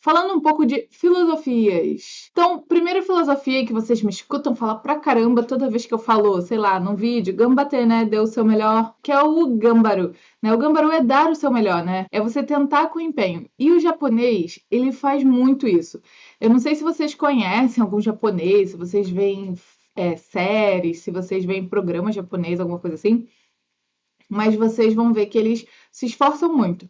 falando um pouco de filosofias. Então, primeira filosofia que vocês me escutam falar pra caramba toda vez que eu falo, sei lá, num vídeo, gambate, né, deu o seu melhor, que é o gambaro. Né? O gambaro é dar o seu melhor, né? É você tentar com empenho. E o japonês, ele faz muito isso. Eu não sei se vocês conhecem algum japonês, se vocês veem é, séries, se vocês veem programas japonês, alguma coisa assim, mas vocês vão ver que eles se esforçam muito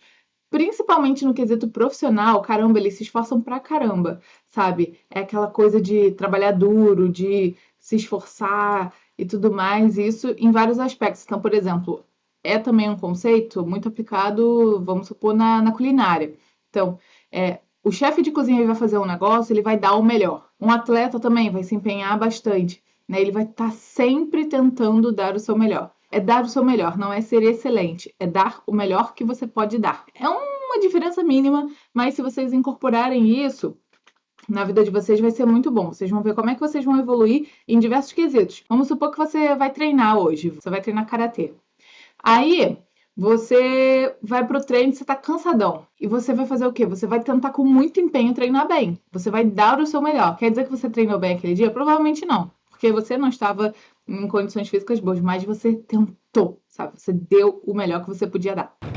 principalmente no quesito profissional, caramba, eles se esforçam pra caramba, sabe? É aquela coisa de trabalhar duro, de se esforçar e tudo mais, isso em vários aspectos. Então, por exemplo, é também um conceito muito aplicado, vamos supor, na, na culinária. Então, é, o chefe de cozinha vai fazer um negócio, ele vai dar o melhor. Um atleta também vai se empenhar bastante, né? Ele vai estar tá sempre tentando dar o seu melhor é dar o seu melhor, não é ser excelente, é dar o melhor que você pode dar. É uma diferença mínima, mas se vocês incorporarem isso, na vida de vocês vai ser muito bom. Vocês vão ver como é que vocês vão evoluir em diversos quesitos. Vamos supor que você vai treinar hoje, você vai treinar karatê. Aí, você vai pro treino, você tá cansadão. E você vai fazer o quê? Você vai tentar com muito empenho treinar bem. Você vai dar o seu melhor. Quer dizer que você treinou bem aquele dia? Provavelmente não. Porque você não estava em condições físicas boas, mas você tentou, sabe? Você deu o melhor que você podia dar.